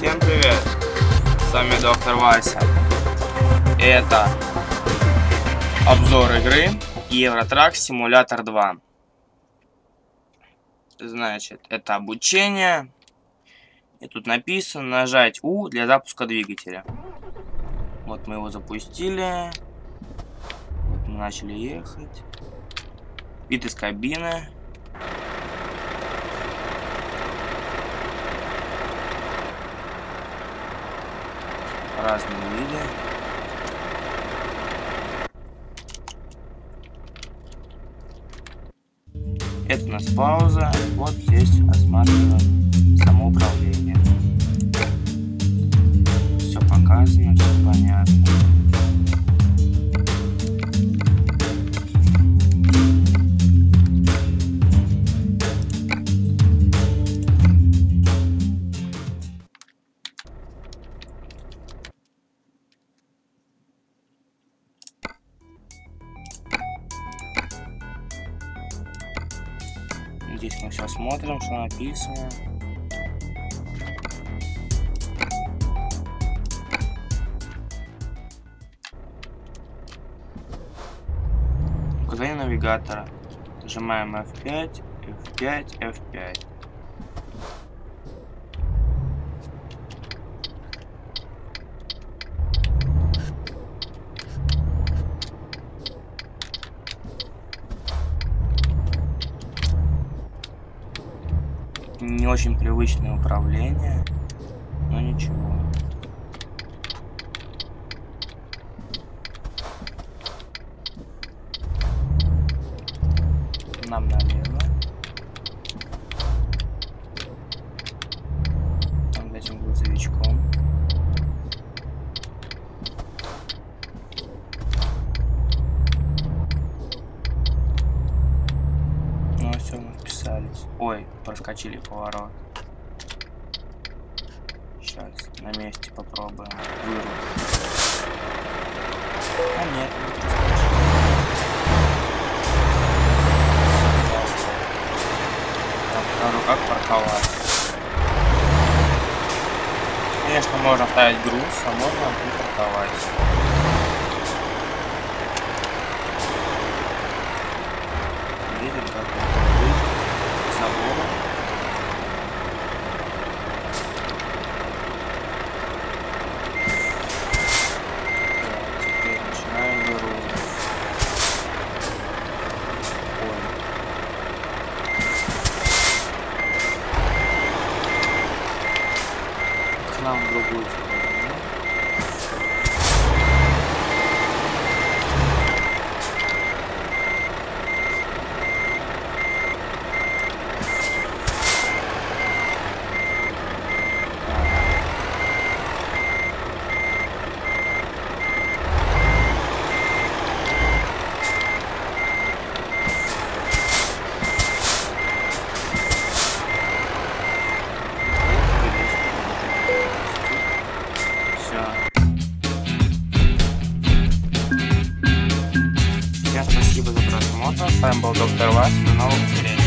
Всем привет! С вами доктор Вася. Это обзор игры Евротрак Симулятор 2. Значит, это обучение. И тут написано нажать У для запуска двигателя. Вот мы его запустили. Начали ехать. Вид из кабины. Разные виды. Это у нас пауза. Вот здесь осматриваем самоуправление. Все показано, все понятно. Здесь мы все смотрим, что написано. Указание навигатора. Нажимаем F5, F5, F5. Не очень привычное управление, но ничего. Нам налево. Там этим грузовичком. Ну все, вписались. Ой, проскочили поворот. Сейчас на месте попробуем вырулить. А нет, не проскочили. Покажу, как парковаться. Конечно, можно ставить груз, а можно припарковать. Нам другую. Спасибо за просмотр. С вами был доктор Вась. До новых встреч.